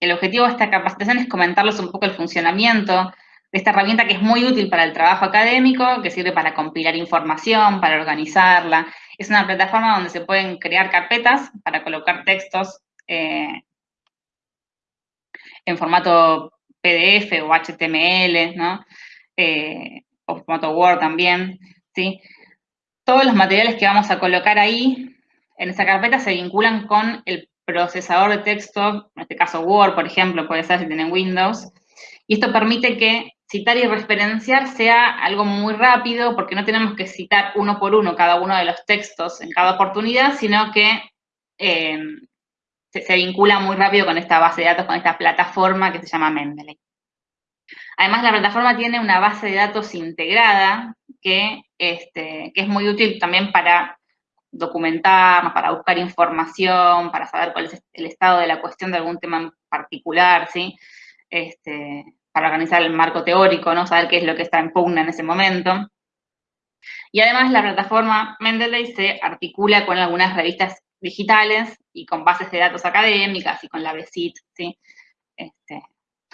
el objetivo de esta capacitación es comentarles un poco el funcionamiento de esta herramienta que es muy útil para el trabajo académico, que sirve para compilar información, para organizarla. Es una plataforma donde se pueden crear carpetas para colocar textos eh, en formato PDF o HTML, ¿no? Eh, o formato Word también, ¿sí? Todos los materiales que vamos a colocar ahí en esa carpeta se vinculan con el procesador de texto, en este caso Word, por ejemplo, puede ser si tienen Windows, y esto permite que citar y referenciar sea algo muy rápido, porque no tenemos que citar uno por uno cada uno de los textos en cada oportunidad, sino que eh, se, vincula muy rápido con esta base de datos, con esta plataforma que se llama Mendeley. Además, la plataforma tiene una base de datos integrada que, este, que es muy útil también para documentarnos, para buscar información, para saber cuál es el estado de la cuestión de algún tema en particular, ¿sí? Este, para organizar el marco teórico, ¿no? Saber qué es lo que está en pugna en ese momento. Y además la plataforma Mendeley se articula con algunas revistas digitales y con bases de datos académicas y con la BESIT, ¿sí? Este,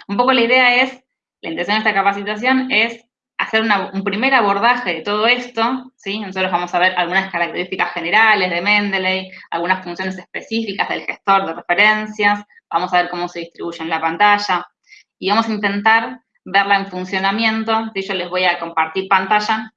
un poco la idea es, la intención de esta capacitación es hacer un primer abordaje de todo esto, ¿sí? Nosotros vamos a ver algunas características generales de Mendeley, algunas funciones específicas del gestor de referencias, vamos a ver cómo se distribuye en la pantalla, y vamos a intentar verla en funcionamiento, yo les voy a compartir pantalla,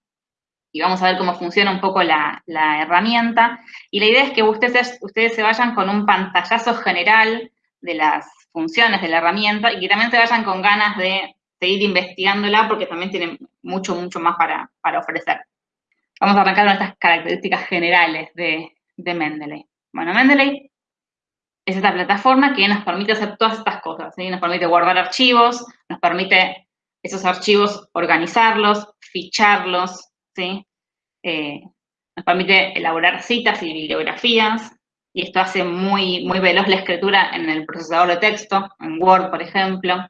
y vamos a ver cómo funciona un poco la, herramienta. Y la idea es que ustedes, ustedes se vayan con un pantallazo general de las funciones de la herramienta y que también se vayan con ganas de seguir investigándola porque también tiene mucho, mucho más para, ofrecer. Vamos a arrancar con estas características generales de, de Mendeley. Bueno, Mendeley es esta plataforma que nos permite hacer todas estas cosas. Nos permite guardar archivos, nos permite esos archivos organizarlos, ficharlos, ¿sí? Eh, nos permite elaborar citas y bibliografías, y esto hace muy, muy veloz la escritura en el procesador de texto, en Word, por ejemplo.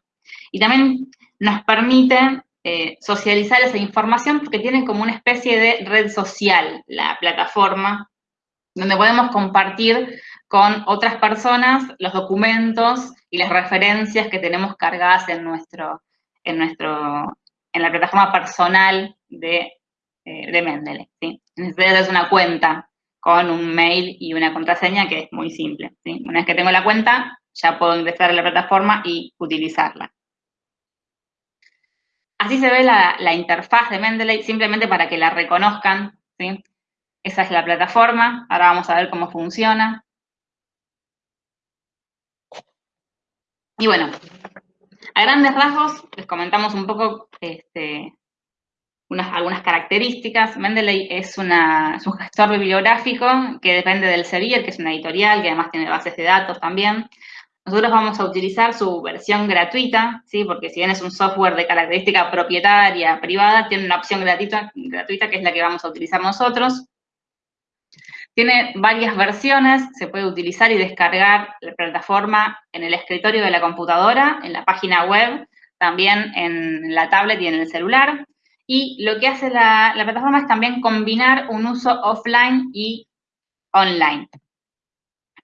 Y también nos permite eh, socializar esa información porque tiene como una especie de red social la plataforma, donde podemos compartir con otras personas los documentos y las referencias que tenemos cargadas en nuestro, en nuestro, en la plataforma personal de eh, de Mendeley. Necesitas una cuenta con un mail y una contraseña que es muy simple. Una vez que tengo la cuenta, ya puedo ingresar a la plataforma y utilizarla. Así se ve la, interfaz de Mendeley, simplemente para que la reconozcan. ¿sí? Esa es la plataforma. Ahora vamos a ver cómo funciona. Y bueno, a grandes rasgos les comentamos un poco este, algunas características. Mendeley es, un gestor bibliográfico que depende del Sevier, que es una editorial que además tiene bases de datos también. Nosotros vamos a utilizar su versión gratuita, ¿sí? porque si bien es un software de característica propietaria, privada, tiene una opción gratuita, gratuita que es la que vamos a utilizar nosotros. Tiene varias versiones, se puede utilizar y descargar la plataforma en el escritorio de la computadora, en la página web, también en la tablet y en el celular. Y lo que hace la, plataforma es también combinar un uso offline y online.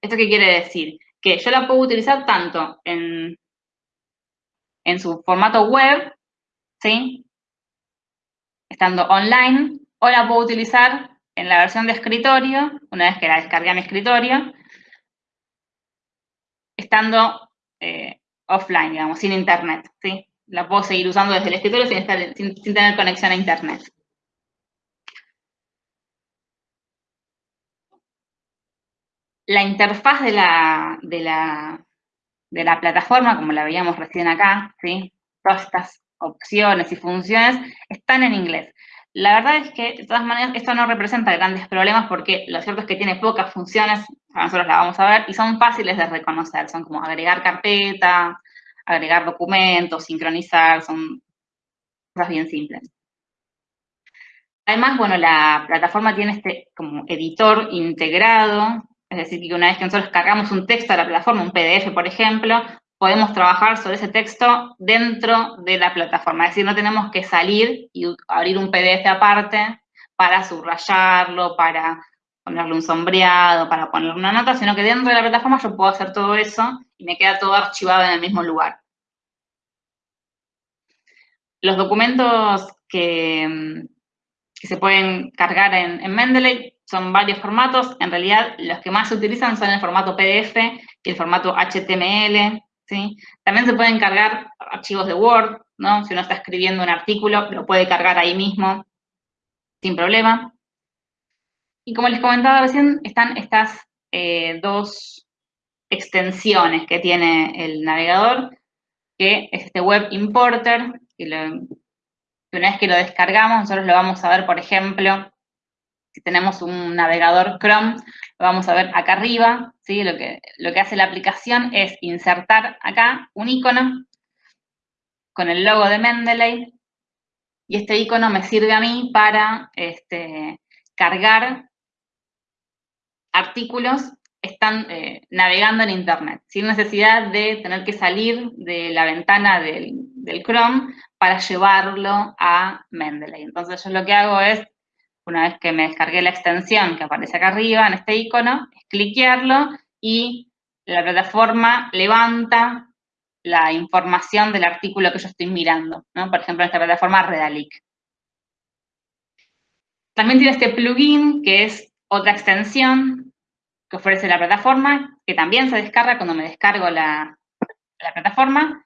¿Esto qué quiere decir? Que yo la puedo utilizar tanto en, en su formato web, ¿sí? Estando online, o la puedo utilizar en la versión de escritorio, una vez que la descargué a mi escritorio, estando eh, offline, digamos, sin internet, ¿sí? la puedo seguir usando desde el escritorio sin, tener conexión a internet. La interfaz de la, plataforma, como la veíamos recién acá, ¿sí? todas estas opciones y funciones están en inglés. La verdad es que, de todas maneras, esto no representa grandes problemas porque lo cierto es que tiene pocas funciones, nosotros la vamos a ver, y son fáciles de reconocer. Son como agregar carpeta, agregar documentos, sincronizar, son cosas bien simples. Además, bueno, la plataforma tiene este como editor integrado, es decir, que una vez que nosotros cargamos un texto a la plataforma, un PDF, por ejemplo, podemos trabajar sobre ese texto dentro de la plataforma. Es decir, no tenemos que salir y abrir un PDF aparte para subrayarlo, para ponerle un sombreado, para ponerle una nota, sino que dentro de la plataforma yo puedo hacer todo eso y me queda todo archivado en el mismo lugar. Los documentos que, se pueden cargar en, Mendeley son varios formatos. En realidad, los que más se utilizan son el formato PDF y el formato HTML. ¿sí? También se pueden cargar archivos de Word, ¿no? Si uno está escribiendo un artículo, lo puede cargar ahí mismo sin problema. Y como les comentaba recién, están estas eh, dos extensiones que tiene el navegador, que es este Web Importer, que, una vez que lo descargamos, nosotros lo vamos a ver, por ejemplo, si tenemos un navegador Chrome, lo vamos a ver acá arriba, ¿sí? Lo que, lo que hace la aplicación es insertar acá un icono con el logo de Mendeley, y este icono me sirve a mí para este, cargar artículos están eh, navegando en Internet, sin necesidad de tener que salir de la ventana del, Chrome para llevarlo a Mendeley. Entonces yo lo que hago es, una vez que me descargué la extensión que aparece acá arriba en este icono, es cliquearlo y la plataforma levanta la información del artículo que yo estoy mirando, ¿no? Por ejemplo, en esta plataforma Redalic. También tiene este plugin, que es otra extensión que ofrece la plataforma, que también se descarga cuando me descargo la, plataforma,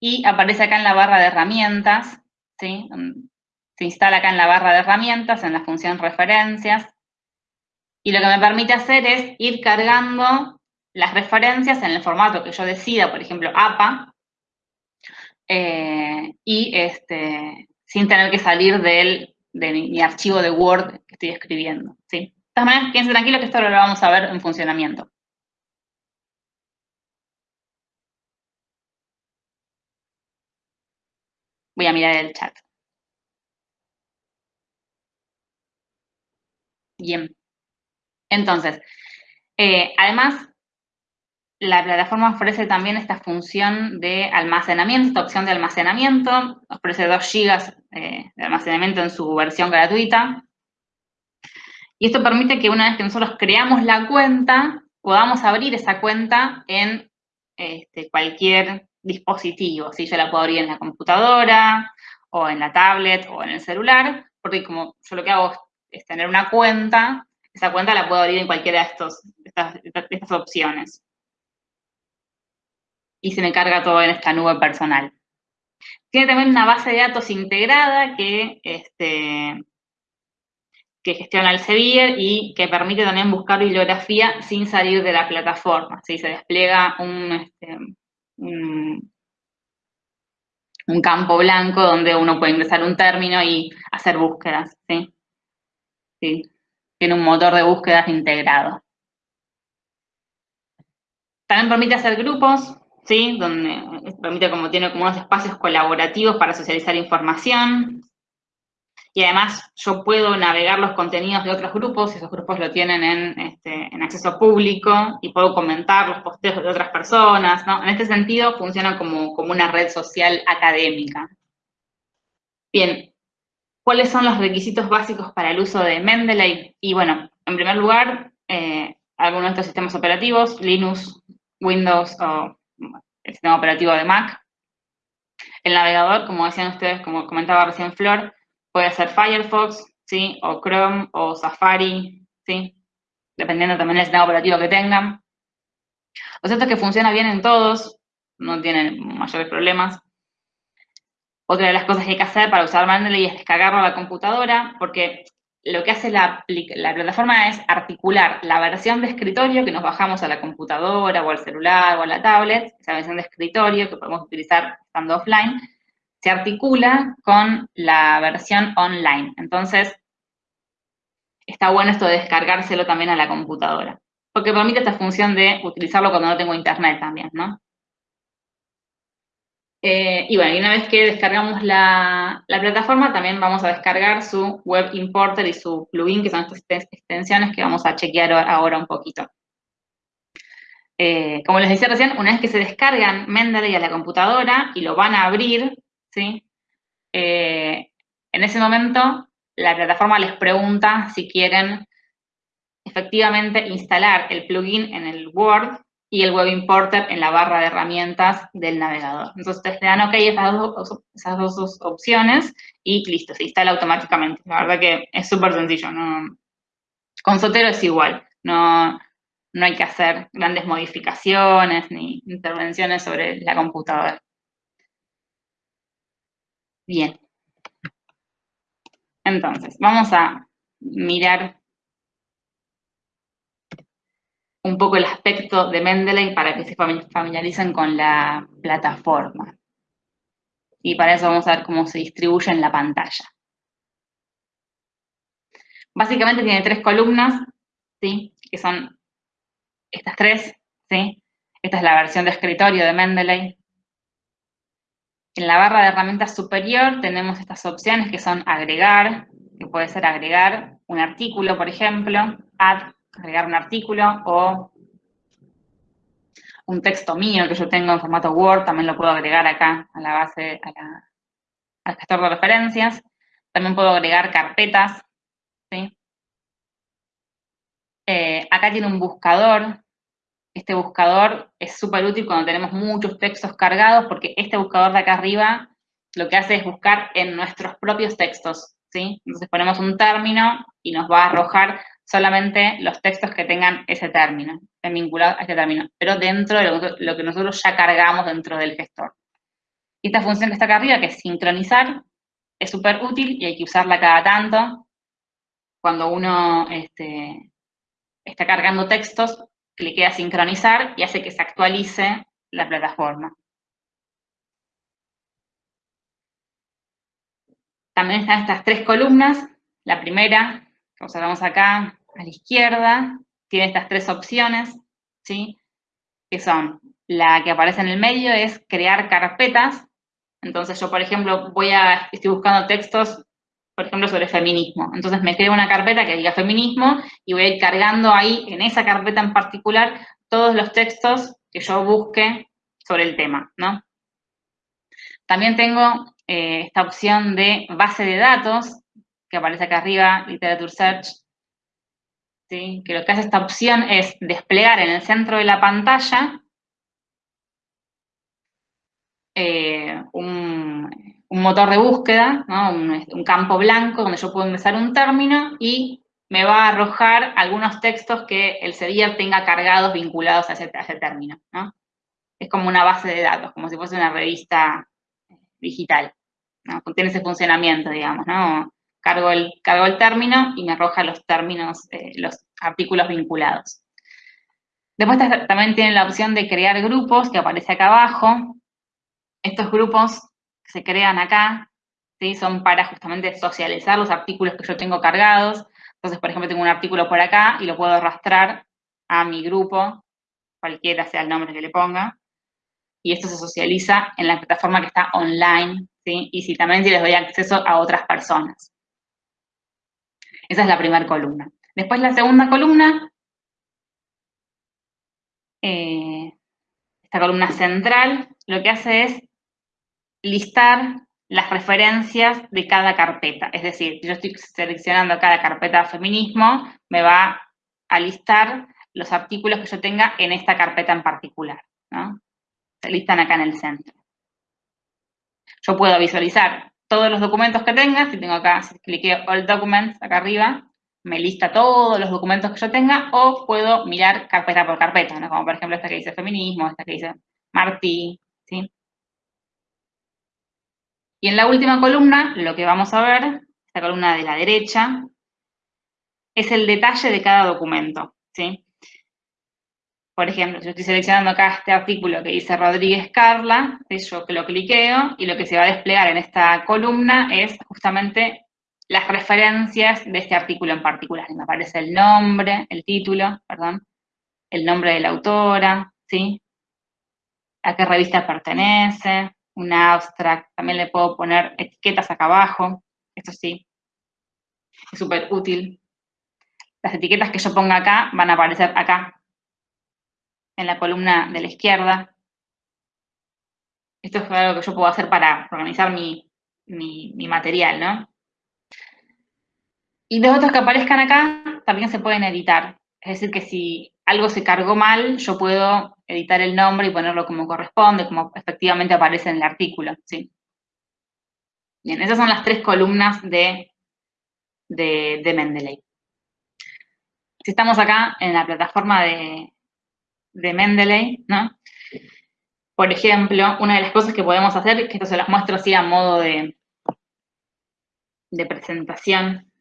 y aparece acá en la barra de herramientas, ¿sí? Se instala acá en la barra de herramientas, en la función referencias, y lo que me permite hacer es ir cargando las referencias en el formato que yo decida, por ejemplo, APA, eh, y este, sin tener que salir del, de mi, archivo de Word que estoy escribiendo. ¿sí? De todas maneras, quédense tranquilos que esto lo vamos a ver en funcionamiento. Voy a mirar el chat. Bien. Entonces, eh, además, la plataforma ofrece también esta función de almacenamiento, esta opción de almacenamiento, ofrece 2 GB eh, de almacenamiento en su versión gratuita. Y esto permite que una vez que nosotros creamos la cuenta, podamos abrir esa cuenta en este, cualquier dispositivo. Si Yo la puedo abrir en la computadora, o en la tablet, o en el celular, porque como yo lo que hago es tener una cuenta, esa cuenta la puedo abrir en cualquiera de, estos, estas opciones y se me carga todo en esta nube personal. Tiene también una base de datos integrada que, este, que gestiona el Sevier y que permite también buscar bibliografía sin salir de la plataforma. Se despliega este, un, un, campo blanco donde uno puede ingresar un término y hacer búsquedas. ¿sí? Tiene un motor de búsquedas integrado. También permite hacer grupos, ¿sí? Donde permite como tiene como unos espacios colaborativos para socializar información. Y además yo puedo navegar los contenidos de otros grupos, esos grupos lo tienen en, este, en acceso público, y puedo comentar los posteos de otras personas, ¿no? En este sentido funciona como, como una red social académica. Bien, ¿cuáles son los requisitos básicos para el uso de Mendeley? Y bueno, en primer lugar, eh, algunos de estos sistemas operativos, Linux, Windows o el sistema operativo de Mac. El navegador, como decían ustedes, como comentaba recién Flor, puede ser Firefox, ¿sí? O Chrome, o Safari, ¿sí? Dependiendo también del sistema operativo que tengan. Lo cierto es que funciona bien en todos, no tienen mayores problemas. Otra de las cosas que hay que hacer para usar Mendeley es descargarlo a la computadora, porque lo que hace la, plataforma es articular la versión de escritorio que nos bajamos a la computadora o al celular o a la tablet, esa versión de escritorio que podemos utilizar estando offline, se articula con la versión online. Entonces, está bueno esto de descargárselo también a la computadora, porque permite esta función de utilizarlo cuando no tengo internet también, ¿no? Eh, y bueno, y una vez que descargamos la, plataforma, también vamos a descargar su Web Importer y su plugin, que son estas extensiones que vamos a chequear ahora un poquito. Eh, como les decía recién, una vez que se descargan Mendeley a la computadora y lo van a abrir, ¿sí? Eh, en ese momento, la plataforma les pregunta si quieren efectivamente instalar el plugin en el Word y el Web Importer en la barra de herramientas del navegador. Entonces, le dan OK esas dos, opciones y listo, se instala automáticamente. La verdad que es súper sencillo. Con Sotero es igual. No, no hay que hacer grandes modificaciones ni intervenciones sobre la computadora. Bien. Entonces, vamos a mirar un poco el aspecto de Mendeley para que se familiaricen con la plataforma. Y para eso vamos a ver cómo se distribuye en la pantalla. Básicamente tiene tres columnas, ¿sí? que son estas tres. ¿sí? Esta es la versión de escritorio de Mendeley. En la barra de herramientas superior tenemos estas opciones que son agregar, que puede ser agregar un artículo, por ejemplo, add, agregar un artículo, o un texto mío que yo tengo en formato Word, también lo puedo agregar acá a la base, al gestor de referencias. También puedo agregar carpetas, ¿sí? Eh, acá tiene un buscador este buscador es súper útil cuando tenemos muchos textos cargados, porque este buscador de acá arriba lo que hace es buscar en nuestros propios textos, ¿sí? Entonces ponemos un término y nos va a arrojar solamente los textos que tengan ese término, vinculados a ese término, pero dentro de lo, que nosotros ya cargamos dentro del gestor. Esta función que está acá arriba, que es sincronizar, es súper útil y hay que usarla cada tanto. Cuando uno este, está cargando textos, clique a sincronizar y hace que se actualice la plataforma. También están estas tres columnas. La primera, observamos acá a la izquierda, tiene estas tres opciones, ¿sí? Que son, la que aparece en el medio es crear carpetas. Entonces yo, por ejemplo, voy a, estoy buscando textos por ejemplo, sobre feminismo. Entonces me creo una carpeta que diga feminismo y voy a ir cargando ahí, en esa carpeta en particular, todos los textos que yo busque sobre el tema, ¿no? También tengo eh, esta opción de base de datos, que aparece acá arriba, Literature Search, ¿sí? que lo que hace esta opción es desplegar en el centro de la pantalla eh, un, motor de búsqueda, un, campo blanco donde yo puedo ingresar un término y me va a arrojar algunos textos que el CEDIR tenga cargados vinculados a ese, término. Es como una base de datos, como si fuese una revista digital. Tiene ese funcionamiento, digamos. ¿no? Cargo, el, cargo el término y me arroja los términos, eh, los artículos vinculados. Después también tiene la opción de crear grupos, que aparece acá abajo. Estos grupos se crean acá, ¿sí? son para justamente socializar los artículos que yo tengo cargados. Entonces, por ejemplo, tengo un artículo por acá y lo puedo arrastrar a mi grupo, cualquiera sea el nombre que le ponga, y esto se socializa en la plataforma que está online, ¿sí? y si también si les doy acceso a otras personas. Esa es la primera columna. Después la segunda columna, eh, esta columna central, lo que hace es listar las referencias de cada carpeta. Es decir, si yo estoy seleccionando cada carpeta feminismo, me va a listar los artículos que yo tenga en esta carpeta en particular. Se listan acá en el centro. Yo puedo visualizar todos los documentos que tenga. Si tengo acá, si cliqueo All Documents acá arriba, me lista todos los documentos que yo tenga, o puedo mirar carpeta por carpeta, como por ejemplo esta que dice feminismo, esta que dice Martí, ¿sí? Y en la última columna, lo que vamos a ver, esta columna de la derecha, es el detalle de cada documento, ¿sí? Por ejemplo, yo estoy seleccionando acá este artículo que dice Rodríguez Carla, yo que lo cliqueo y lo que se va a desplegar en esta columna es justamente las referencias de este artículo en particular. me aparece el nombre, el título, perdón, el nombre de la autora, ¿sí? A qué revista pertenece, una abstract, también le puedo poner etiquetas acá abajo, esto sí, es súper útil. Las etiquetas que yo ponga acá van a aparecer acá, en la columna de la izquierda. Esto es algo que yo puedo hacer para organizar mi, material, ¿no? Y los otros que aparezcan acá también se pueden editar. Es decir, que si algo se cargó mal, yo puedo editar el nombre y ponerlo como corresponde, como efectivamente aparece en el artículo, ¿sí? Bien, esas son las tres columnas de, de, de Mendeley. Si estamos acá en la plataforma de, de Mendeley, ¿no? Por ejemplo, una de las cosas que podemos hacer, que esto se las muestro así a modo de, de presentación,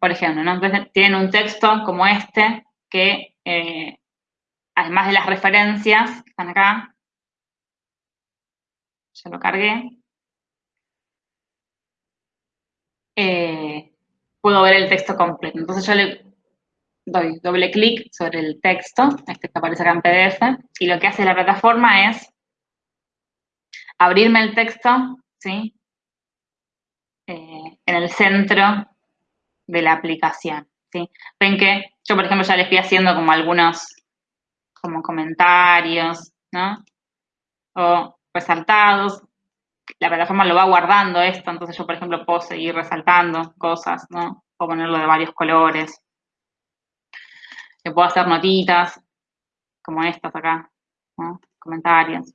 por ejemplo, ¿no? Tienen un texto como este que, eh, además de las referencias que están acá, ya lo cargué, eh, puedo ver el texto completo. Entonces yo le doy doble clic sobre el texto, este que aparece acá en PDF, y lo que hace la plataforma es abrirme el texto, ¿sí? Eh, en el centro de la aplicación, ¿sí? Ven que yo, por ejemplo, ya les fui haciendo como algunos como comentarios, ¿no? O resaltados. La plataforma lo va guardando esto, entonces yo, por ejemplo, puedo seguir resaltando cosas, ¿no? Puedo ponerlo de varios colores. Puedo hacer notitas, como estas acá. Comentarios.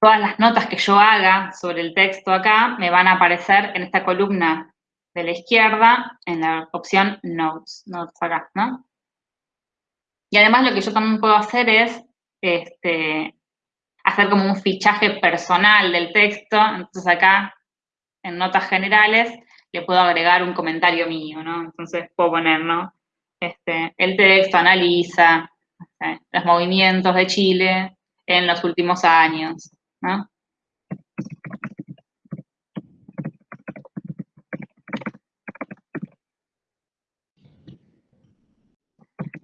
Todas las notas que yo haga sobre el texto acá me van a aparecer en esta columna de la izquierda en la opción Notes, Notes acá, ¿no? Y además lo que yo también puedo hacer es este, hacer como un fichaje personal del texto. Entonces acá, en notas generales, le puedo agregar un comentario mío, ¿no? Entonces puedo poner, ¿no? Este, el texto analiza los movimientos de Chile en los últimos años, ¿no?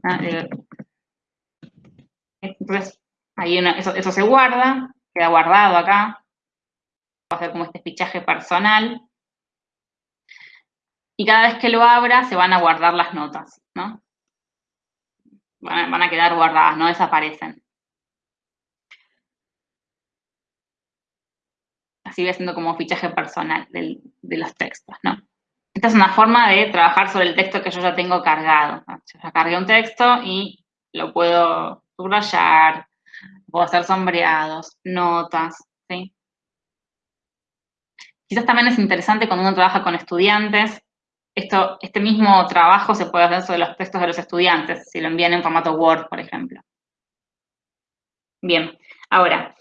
Ah, eh, entonces, ahí eso, se guarda, queda guardado acá. Va a ser como este fichaje personal. Y cada vez que lo abra, se van a guardar las notas, ¿no? Van a, quedar guardadas, no desaparecen. Así voy haciendo como fichaje personal de los textos, ¿no? Esta es una forma de trabajar sobre el texto que yo ya tengo cargado. Yo ya cargué un texto y lo puedo subrayar, puedo hacer sombreados, notas, ¿sí? Quizás también es interesante cuando uno trabaja con estudiantes, esto, este mismo trabajo se puede hacer sobre los textos de los estudiantes, si lo envían en formato Word, por ejemplo. Bien, ahora,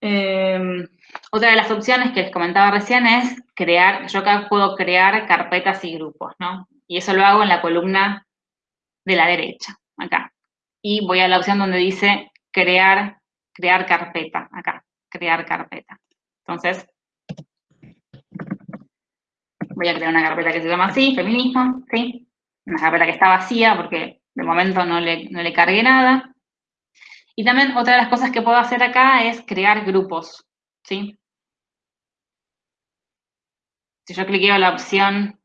em, otra de las opciones que les comentaba recién es crear, yo acá puedo crear carpetas y grupos, ¿no? Y eso lo hago en la columna de la derecha, acá. Y voy a la opción donde dice crear, crear carpeta, acá, crear carpeta. Entonces, voy a crear una carpeta que se llama así, feminismo, ¿sí? Una carpeta que está vacía porque de momento no le, no le cargué nada. Y también otra de las cosas que puedo hacer acá es crear grupos, ¿sí? Si yo cliqueo la opción,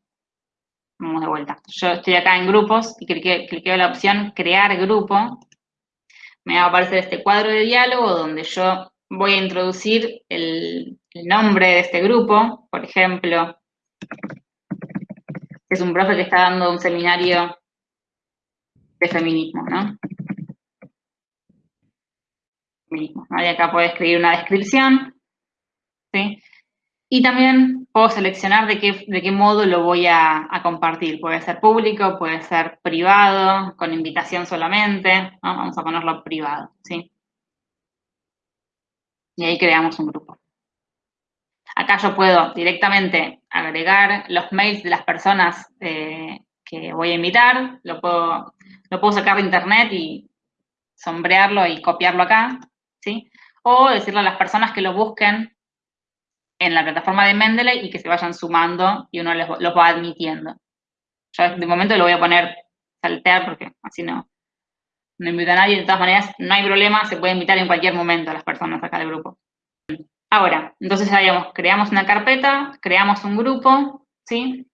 vamos de vuelta, yo estoy acá en grupos y cliqueo, la opción crear grupo, me va a aparecer este cuadro de diálogo donde yo voy a introducir el, nombre de este grupo, por ejemplo, es un profe que está dando un seminario de feminismo, ¿no? Feminismo. Y acá puedo escribir una descripción, ¿sí? Y también puedo seleccionar de qué, de qué modo lo voy a, compartir. Puede ser público, puede ser privado, con invitación solamente. Vamos a ponerlo privado, ¿sí? Y ahí creamos un grupo. Acá yo puedo directamente agregar los mails de las personas eh, que voy a invitar. Lo puedo, sacar de internet y sombrearlo y copiarlo acá, ¿sí? O decirle a las personas que lo busquen en la plataforma de Mendeley y que se vayan sumando y uno los, va admitiendo. Yo de momento lo voy a poner saltear porque así no, no invito a nadie. De todas maneras, no hay problema, se puede invitar en cualquier momento a las personas acá del grupo. Ahora, entonces creamos una carpeta, creamos un grupo, ¿sí?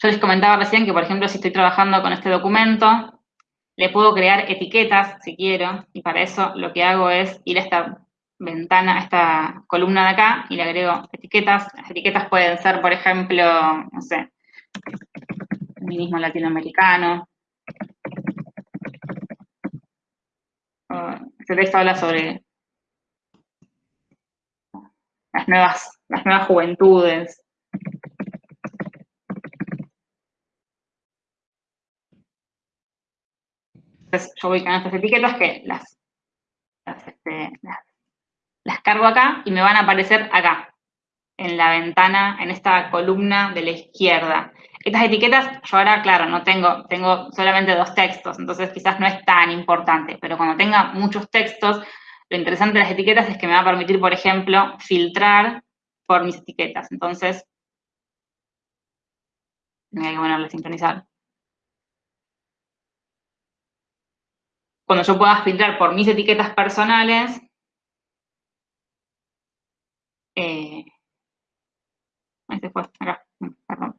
Yo les comentaba recién que, por ejemplo, si estoy trabajando con este documento, le puedo crear etiquetas, si quiero, y para eso lo que hago es ir a esta ventana, a esta columna de acá y le agrego etiquetas. Las etiquetas pueden ser, por ejemplo, no sé, feminismo latinoamericano. Este texto habla sobre las nuevas, las nuevas juventudes. Entonces yo voy con estas etiquetas que las, este, las, las cargo acá y me van a aparecer acá, en la ventana, en esta columna de la izquierda. Estas etiquetas, yo ahora, claro, no tengo, tengo solamente dos textos, entonces quizás no es tan importante, pero cuando tenga muchos textos, lo interesante de las etiquetas es que me va a permitir, por ejemplo, filtrar por mis etiquetas. Entonces, hay que ponerle sincronizar. Cuando yo pueda filtrar por mis etiquetas personales, eh, este fue, acá, perdón.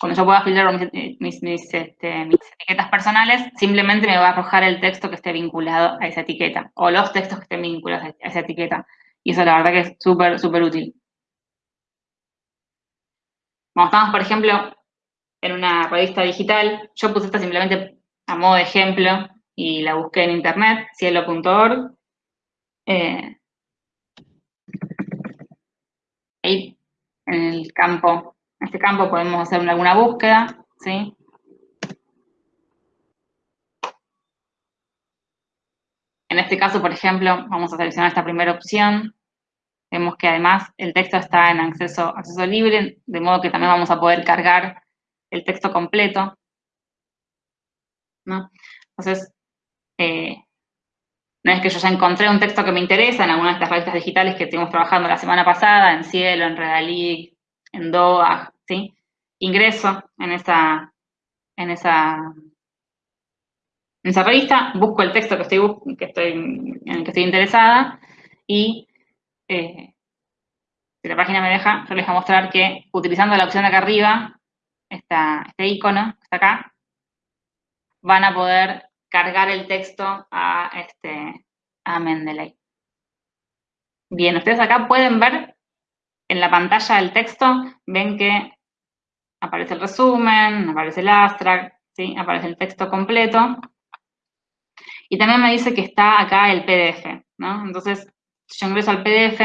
Cuando yo pueda filtrar mis, este, mis, etiquetas personales, simplemente me va a arrojar el texto que esté vinculado a esa etiqueta, o los textos que estén vinculados a esa etiqueta. Y eso la verdad que es súper, súper útil. Cuando estamos, por ejemplo, en una revista digital, yo puse esta simplemente a modo de ejemplo y la busqué en internet, cielo.org. Eh, ahí, en el campo en este campo podemos hacer alguna búsqueda, ¿sí? En este caso, por ejemplo, vamos a seleccionar esta primera opción. Vemos que además el texto está en acceso, acceso libre, de modo que también vamos a poder cargar el texto completo. ¿no? Entonces, eh, no es que yo ya encontré un texto que me interesa en alguna de estas revistas digitales que estuvimos trabajando la semana pasada, en Cielo, en Redalí, en DOA, ¿sí? Ingreso en esa, en esa, en esa revista, busco el texto que estoy, que estoy, en el que estoy interesada y eh, si la página me deja, yo les voy a mostrar que utilizando la opción de acá arriba, esta, este icono que está acá, van a poder cargar el texto a, este, a Mendeley. Bien, ustedes acá pueden ver en la pantalla del texto ven que aparece el resumen, aparece el abstract, ¿sí? aparece el texto completo. Y también me dice que está acá el PDF, ¿no? Entonces, yo ingreso al PDF.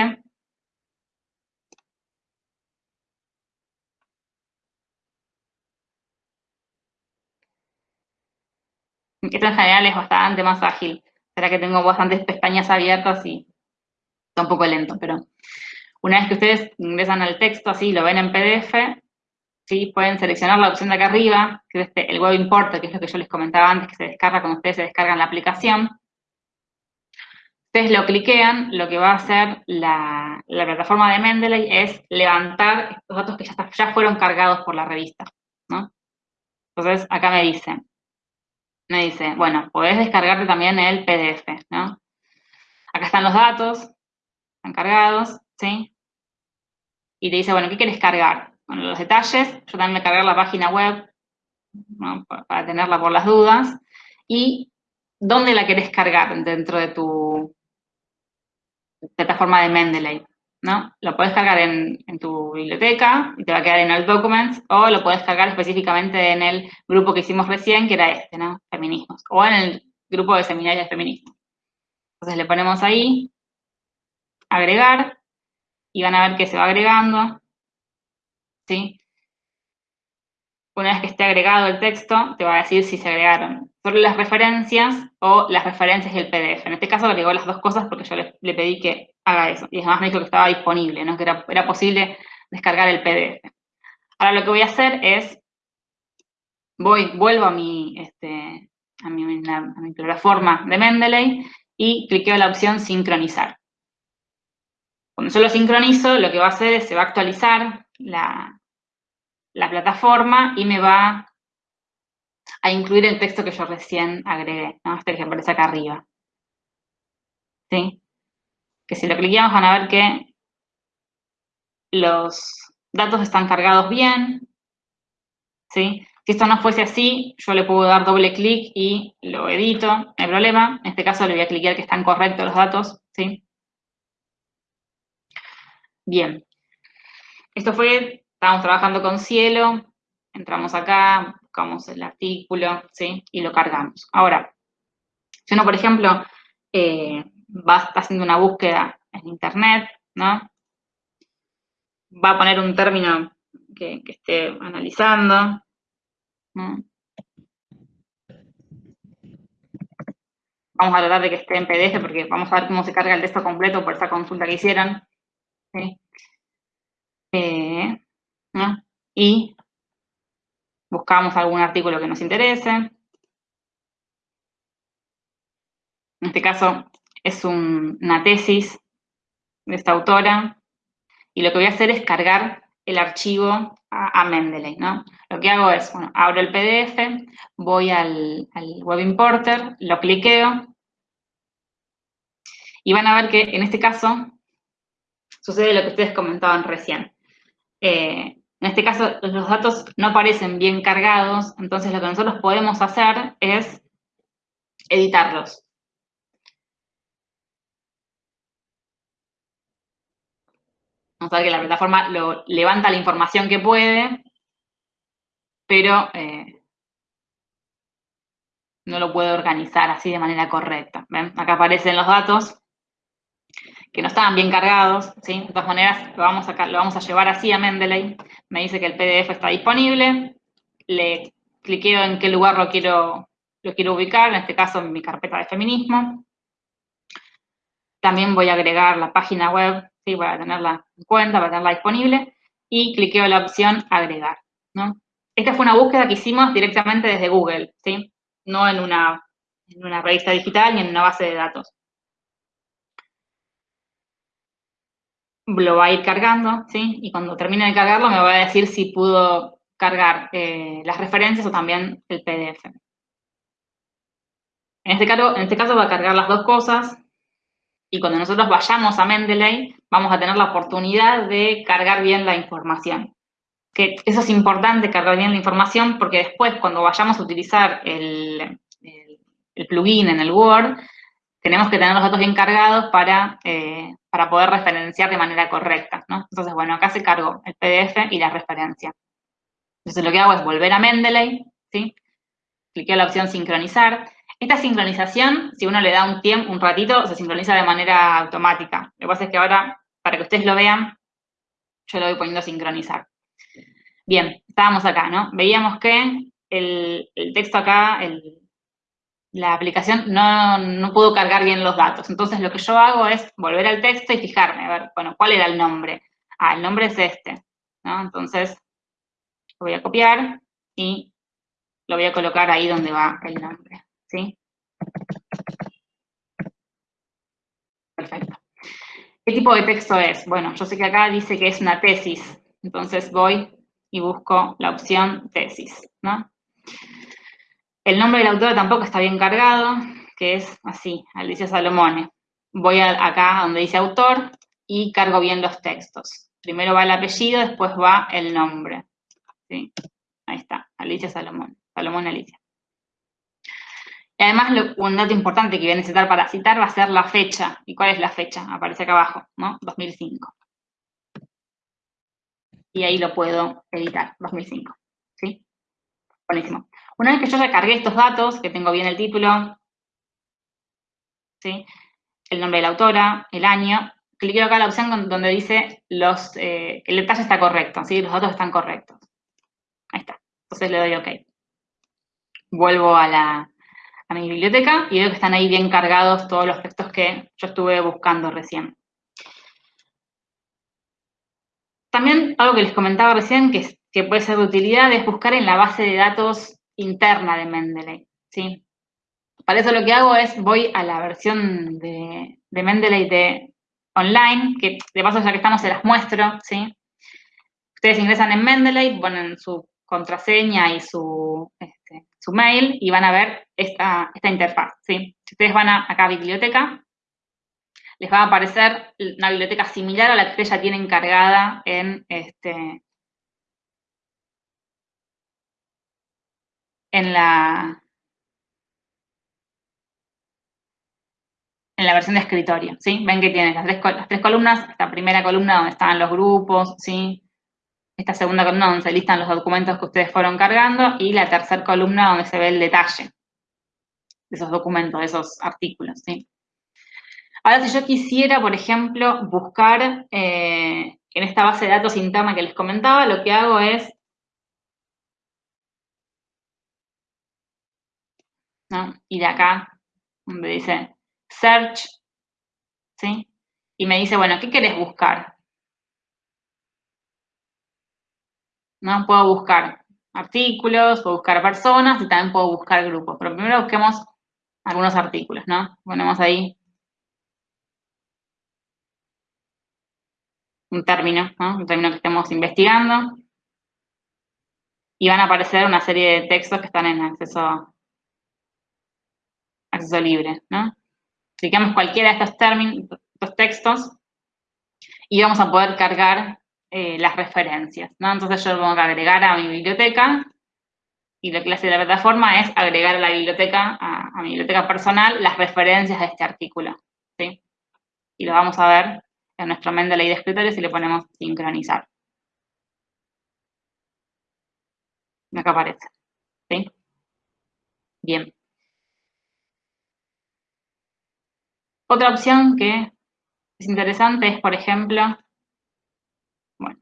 Esto en general es bastante más ágil. Será que tengo bastantes pestañas abiertas y está un poco lento, pero una vez que ustedes ingresan al texto, así lo ven en PDF, ¿sí? pueden seleccionar la opción de acá arriba, que es este, el Web Importer, que es lo que yo les comentaba antes, que se descarga cuando ustedes se descargan la aplicación. Ustedes lo cliquean, lo que va a hacer la, plataforma de Mendeley es levantar estos datos que ya, fueron cargados por la revista. ¿no? Entonces, acá me dice, me dice, bueno, podés descargarte también el PDF, ¿no? Acá están los datos, están cargados, ¿sí? Y te dice, bueno, ¿qué quieres cargar? Bueno, los detalles, yo también me cargar la página web, para, tenerla por las dudas, y dónde la querés cargar dentro de tu plataforma de Mendeley, ¿no? Lo puedes cargar en, tu biblioteca y te va a quedar en el Documents, o lo puedes cargar específicamente en el grupo que hicimos recién, que era este, ¿no? Feminismos, o en el grupo de seminarios de. Entonces le ponemos ahí, agregar, y van a ver que se va agregando, ¿sí? Una vez que esté agregado el texto, te va a decir si se agregaron solo las referencias o las referencias y el PDF. En este caso agregó las dos cosas porque yo le, pedí que haga eso. Y además me dijo que estaba disponible, ¿no? que era, posible descargar el PDF. Ahora lo que voy a hacer es, voy, vuelvo a mi, este, a mi, a mi plataforma de Mendeley y cliqueo la opción sincronizar. Cuando yo lo sincronizo, lo que va a hacer es, se va a actualizar la, plataforma y me va a incluir el texto que yo recién agregué, ¿no? este que aparece acá arriba. ¿Sí? Que si lo cliqueamos van a ver que los datos están cargados bien, ¿sí? Si esto no fuese así, yo le puedo dar doble clic y lo edito, no hay problema. En este caso le voy a clicar que están correctos los datos, ¿sí? Bien. Esto fue, estábamos trabajando con cielo, entramos acá, buscamos el artículo, ¿sí? Y lo cargamos. Ahora, si uno, por ejemplo, eh, va haciendo una búsqueda en internet, ¿no? Va a poner un término que, esté analizando, Vamos a tratar de que esté en PDF porque vamos a ver cómo se carga el texto completo por esa consulta que hicieron. Eh, y buscamos algún artículo que nos interese. En este caso es una tesis de esta autora, y lo que voy a hacer es cargar el archivo a, Mendeley, ¿no? Lo que hago es, bueno, abro el PDF, voy al, Web Importer, lo cliqueo, y van a ver que en este caso sucede lo que ustedes comentaban recién. Eh, en este caso, los datos no aparecen bien cargados, entonces lo que nosotros podemos hacer es editarlos. Vamos a ver que la plataforma levanta la información que puede, pero eh, no lo puede organizar así de manera correcta. ¿Ven? Acá aparecen los datos que no estaban bien cargados, ¿sí? De todas maneras, lo vamos, a, a llevar así a Mendeley. Me dice que el PDF está disponible. Le cliqueo en qué lugar lo quiero, ubicar, en este caso en mi carpeta de feminismo. También voy a agregar la página web para tenerla en cuenta, para tenerla disponible, y cliqueo la opción agregar. Esta fue una búsqueda que hicimos directamente desde Google, ¿sí? no en una revista digital ni en una base de datos. Lo va a ir cargando, ¿sí? Y cuando termine de cargarlo me va a decir si pudo cargar eh, las referencias o también el PDF. En este, caso, en este caso va a cargar las dos cosas, y cuando nosotros vayamos a Mendeley, vamos a tener la oportunidad de cargar bien la información. Que eso es importante, cargar bien la información, porque después cuando vayamos a utilizar el, plugin en el Word, tenemos que tener los datos bien cargados para, eh, para poder referenciar de manera correcta, ¿no? Entonces, bueno, acá se cargó el PDF y la referencia. Entonces lo que hago es volver a Mendeley, ¿sí? Cliqueo la opción sincronizar, esta sincronización, si uno le da un tiempo, un ratito, se sincroniza de manera automática. Lo que pasa es que ahora, para que ustedes lo vean, yo lo voy poniendo a sincronizar. Bien, estábamos acá, ¿no? Veíamos que el, texto acá, la aplicación no, no, pudo cargar bien los datos. Entonces, lo que yo hago es volver al texto y fijarme, a ver, bueno, ¿cuál era el nombre? Ah, el nombre es este, ¿no? Entonces, lo voy a copiar y lo voy a colocar ahí donde va el nombre. ¿sí? Perfecto. ¿Qué tipo de texto es? Bueno, yo sé que acá dice que es una tesis, entonces voy y busco la opción tesis, ¿no? El nombre del autor tampoco está bien cargado, que es así, Alicia Salomone. Voy acá donde dice autor y cargo bien los textos. Primero va el apellido, después va el nombre. ¿sí? Ahí está, Alicia Salomón, Salomón Alicia. Y además, un dato importante que voy a necesitar para citar va a ser la fecha. ¿Y cuál es la fecha? Aparece acá abajo, ¿no? 2005. Y ahí lo puedo editar, 2005. ¿Sí? Buenísimo. Una vez que yo ya cargué estos datos, que tengo bien el título, ¿sí? el nombre de la autora, el año, cliqueo acá en la opción donde dice los, eh, el detalle está correcto, ¿sí? los datos están correctos. Ahí está. Entonces le doy OK. Vuelvo a la, a mi biblioteca y veo que están ahí bien cargados todos los textos que yo estuve buscando recién. También algo que les comentaba recién que, que puede ser de utilidad es buscar en la base de datos interna de Mendeley. ¿sí? Para eso lo que hago es voy a la versión de, de Mendeley de online, que de paso ya que estamos se las muestro. ¿sí? Ustedes ingresan en Mendeley, ponen su contraseña y su, este, su mail y van a ver esta, esta interfaz. ¿sí? Si ustedes van a, acá a biblioteca, les va a aparecer una biblioteca similar a la que ustedes ya tienen cargada en, este, en la, en la versión de escritorio, ¿sí? Ven que tiene las tres, columnas, esta primera columna donde están los grupos, ¿sí? Esta segunda columna donde se listan los documentos que ustedes fueron cargando y la tercera columna donde se ve el detalle de esos documentos, de esos artículos, ¿sí? Ahora, si yo quisiera, por ejemplo, buscar eh, en esta base de datos interna que les comentaba, lo que hago es ¿no? ir acá, donde dice search, ¿sí? Y me dice, bueno, ¿qué querés buscar? ¿No? Puedo buscar artículos, puedo buscar personas y también puedo buscar grupos. Pero primero busquemos algunos artículos, ¿no? Ponemos ahí un término, ¿no? Un término que estemos investigando. Y van a aparecer una serie de textos que están en acceso, acceso libre, ¿no? Clicamos cualquiera de estos términos, estos textos, y vamos a poder cargar eh, las referencias, ¿no? Entonces yo tengo que agregar a mi biblioteca, y lo que hace la plataforma es agregar a la biblioteca, a, mi biblioteca personal, las referencias de este artículo, ¿sí? Y lo vamos a ver en nuestro Mendeley de escritorio si le ponemos sincronizar. Acá aparece, ¿sí? Bien. Otra opción que es interesante es, por ejemplo, bueno,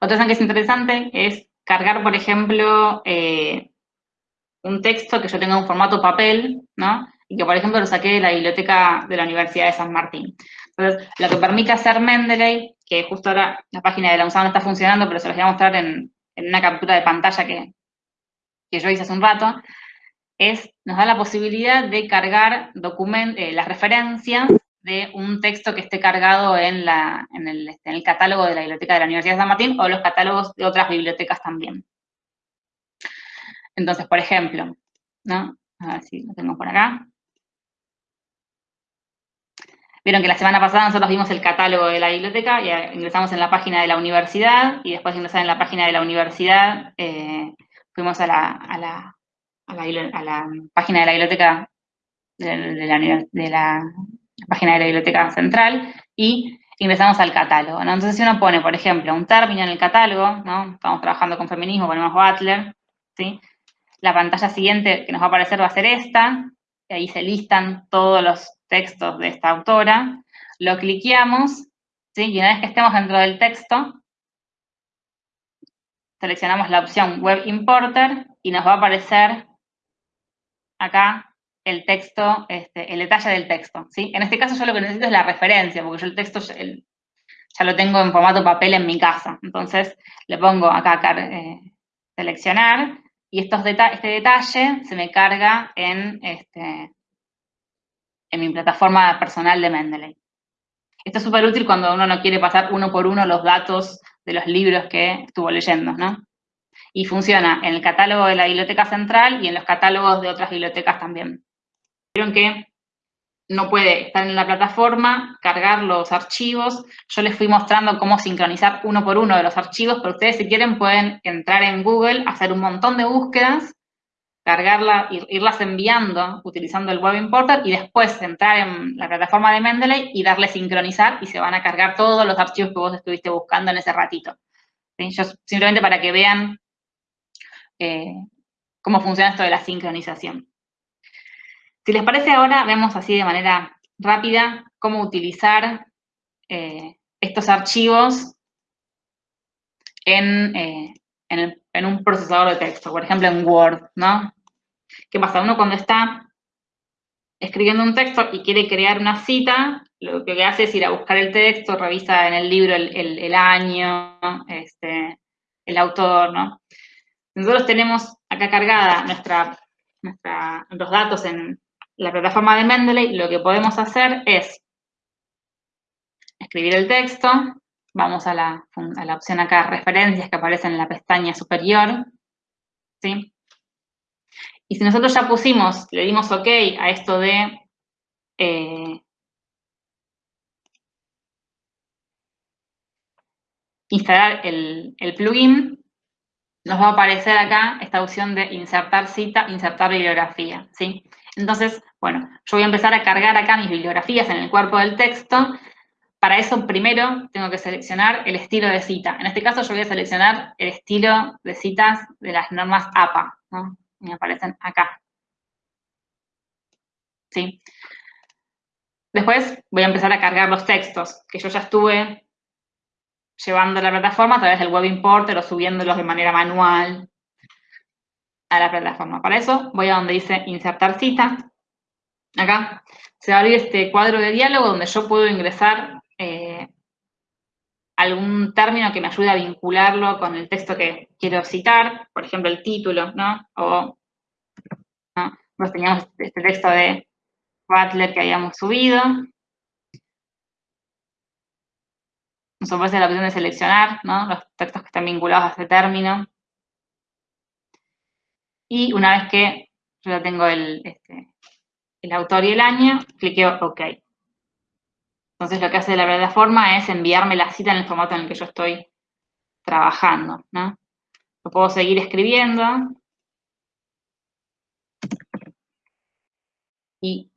otra opción que es interesante es cargar, por ejemplo, eh, un texto que yo tenga en formato papel, ¿no? Y que, por ejemplo, lo saqué de la biblioteca de la Universidad de San Martín. Entonces, lo que permite hacer Mendeley, que justo ahora la página de la UNSAM no está funcionando, pero se los voy a mostrar en, una captura de pantalla que, que yo hice hace un rato, es, nos da la posibilidad de cargar eh, las referencias de un texto que esté cargado en, la, en, el, este, en, el, catálogo de la Biblioteca de la Universidad de San Martín o los catálogos de otras bibliotecas también. Entonces, por ejemplo, ¿no? A ver si lo tengo por acá. Vieron que la semana pasada nosotros vimos el catálogo de la biblioteca y ingresamos en la página de la universidad y después de ingresar en la página de la universidad eh, fuimos a la a la, página de la biblioteca, de, la, página de la biblioteca central y ingresamos al catálogo, Entonces, si uno pone, por ejemplo, un término en el catálogo, ¿no? Estamos trabajando con feminismo, ponemos Butler, ¿sí? La pantalla siguiente que nos va a aparecer va a ser esta, y ahí se listan todos los textos de esta autora, lo cliqueamos, ¿sí? Y una vez que estemos dentro del texto, seleccionamos la opción Web Importer y nos va a aparecer acá el texto, este, el detalle del texto, ¿sí? En este caso yo lo que necesito es la referencia, porque yo el texto ya lo tengo en formato papel en mi casa. Entonces le pongo acá eh, seleccionar y estos este detalle se me carga en, este, en mi plataforma personal de Mendeley. Esto es súper útil cuando uno no quiere pasar uno por uno los datos de los libros que estuvo leyendo, ¿no? Y funciona en el catálogo de la biblioteca central y en los catálogos de otras bibliotecas también. Vieron que no puede estar en la plataforma, cargar los archivos. Yo les fui mostrando cómo sincronizar uno por uno de los archivos, pero ustedes si quieren pueden entrar en Google, hacer un montón de búsquedas, cargarla, irlas enviando utilizando el Web Importer y después entrar en la plataforma de Mendeley y darle sincronizar y se van a cargar todos los archivos que vos estuviste buscando en ese ratito. Yo, simplemente para que vean eh, cómo funciona esto de la sincronización. Si les parece ahora, vemos así de manera rápida cómo utilizar eh, estos archivos eh, en, en, un procesador de texto, por ejemplo en Word, ¿no? ¿Qué pasa? Uno cuando está escribiendo un texto y quiere crear una cita, lo que hace es ir a buscar el texto, revisa en el libro el, año, este, el autor, ¿no? Nosotros tenemos acá cargada nuestra, nuestra, datos en la plataforma de Mendeley. Lo que podemos hacer es escribir el texto. Vamos a la, a la opción acá, referencias, que aparece en la pestaña superior. ¿Sí? Y si nosotros ya pusimos, le dimos OK a esto de eh, instalar el, el plugin, nos va a aparecer acá esta opción de insertar cita, insertar bibliografía, ¿sí? Entonces, bueno, yo voy a empezar a cargar acá mis bibliografías en el cuerpo del texto. Para eso, primero, tengo que seleccionar el estilo de cita. En este caso, yo voy a seleccionar el estilo de citas de las normas APA, ¿no? Me aparecen acá. ¿Sí? Después voy a empezar a cargar los textos, que yo ya estuve llevando la plataforma a través del web importer o subiéndolos de manera manual a la plataforma. Para eso voy a donde dice insertar cita. Acá se va a abrir este cuadro de diálogo donde yo puedo ingresar eh, algún término que me ayude a vincularlo con el texto que quiero citar, por ejemplo, el título, ¿no? O, ¿no? teníamos este texto de Butler que habíamos subido. Nos ofrece la opción de seleccionar los textos que están vinculados a este término. Y una vez que yo ya tengo el, este, el autor y el año, cliqueo OK. Entonces lo que hace la plataforma es enviarme la cita en el formato en el que yo estoy trabajando. ¿no? Lo puedo seguir escribiendo. Y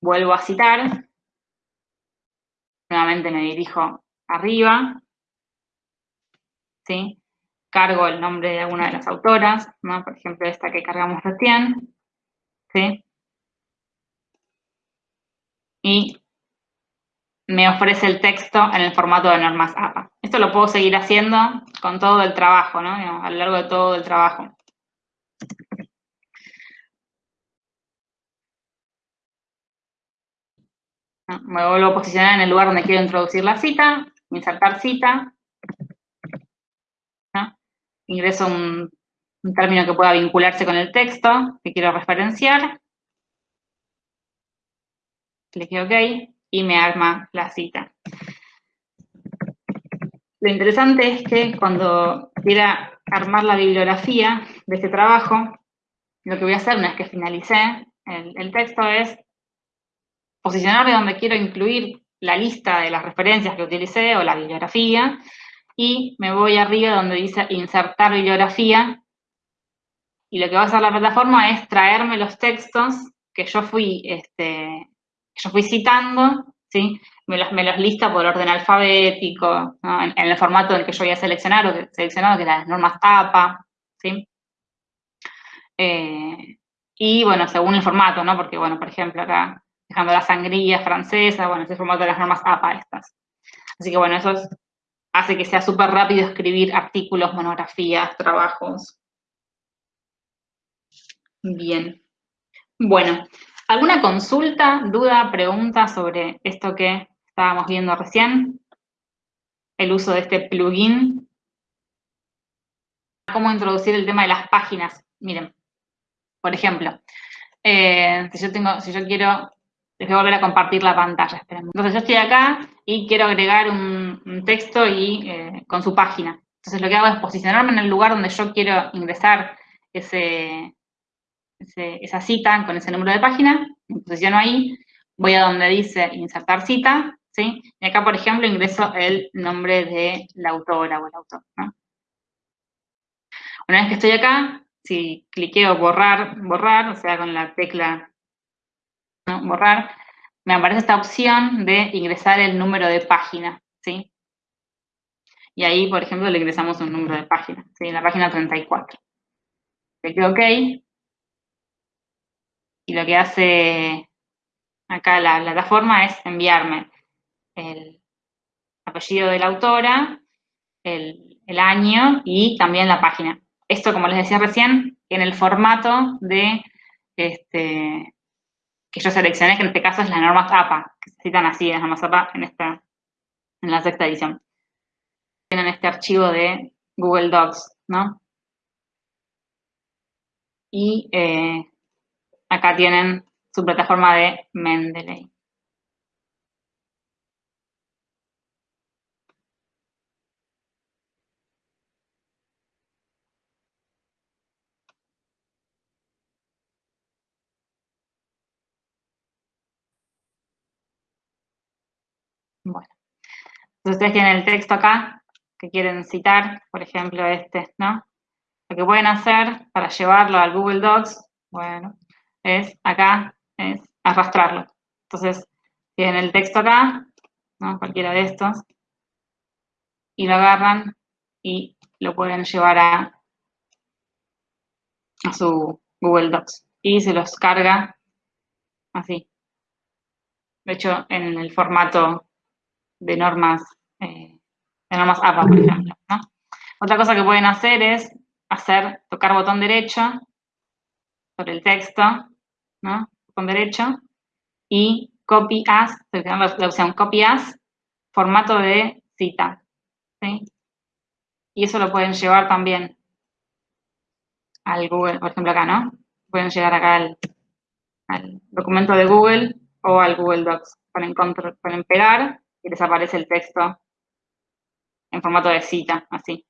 vuelvo a citar. Nuevamente me dirijo arriba, ¿sí? Cargo el nombre de alguna de las autoras, ¿no? Por ejemplo, esta que cargamos recién, ¿sí? Y me ofrece el texto en el formato de normas APA. Esto lo puedo seguir haciendo con todo el trabajo, ¿no? A lo largo de todo el trabajo. Me vuelvo a posicionar en el lugar donde quiero introducir la cita, insertar cita. Ingreso un, término que pueda vincularse con el texto que quiero referenciar. Clique OK y me arma la cita. Lo interesante es que cuando quiera armar la bibliografía de este trabajo, lo que voy a hacer una vez que finalicé el texto es posicionarme donde quiero incluir la lista de las referencias que utilicé o la bibliografía, y me voy arriba donde dice insertar bibliografía, y lo que va a hacer la plataforma es traerme los textos que yo fui, este, yo fui citando, ¿sí? Me los, me los lista por orden alfabético, en, el formato en el que yo había seleccionado, que, seleccionado, que eran las normas TAPA, ¿sí? Eh, y bueno, según el formato, ¿no? Porque, bueno, por ejemplo, acá dejando la sangría francesa, bueno, ese formato de las normas APA estas. Así que bueno, eso hace que sea súper rápido escribir artículos, monografías, trabajos. Bien. Bueno, ¿alguna consulta, duda, pregunta sobre esto que estábamos viendo recién? El uso de este plugin. ¿Cómo introducir el tema de las páginas? Miren, por ejemplo, eh, si yo tengo, si yo quiero voy a volver a compartir la pantalla. Entonces yo estoy acá y quiero agregar un, texto y eh, con su página. Entonces lo que hago es posicionarme en el lugar donde yo quiero ingresar ese, esa cita con ese número de página, me posiciono ahí, voy a donde dice insertar cita, ¿sí? Y acá, por ejemplo, ingreso el nombre de la autora o el autor, Una vez que estoy acá, si cliqueo borrar, borrar, o sea, con la tecla borrar, me aparece esta opción de ingresar el número de página, ¿sí? Y ahí, por ejemplo, le ingresamos un número de página, ¿sí? La página 34. Le clico OK. Y lo que hace acá la plataforma es enviarme el apellido de la autora, el, el año y también la página. Esto, como les decía recién, en el formato de este, que yo seleccioné, que en este caso es la norma APA, que se citan así, las normas APA en, esta, en la sexta edición. Tienen este archivo de Google Docs, ¿no? Y eh, acá tienen su plataforma de Mendeley. Bueno. Entonces ustedes tienen el texto acá que quieren citar, por ejemplo este, ¿no? Lo que pueden hacer para llevarlo al Google Docs, bueno, es acá, es arrastrarlo. Entonces, tienen el texto acá, ¿no? Cualquiera de estos, y lo agarran y lo pueden llevar a, a su Google Docs. Y se los carga así. De hecho, en el formato de normas, eh, de normas APA, por ejemplo. Otra cosa que pueden hacer es hacer, tocar botón derecho sobre el texto, ¿no? Botón derecho, y copy as, la opción copy as, formato de cita, ¿sí? Y eso lo pueden llevar también al Google, por ejemplo acá, ¿no? Pueden llegar acá al, al documento de Google o al Google Docs. Ponen, control, pegar y les aparece el texto en formato de cita, así.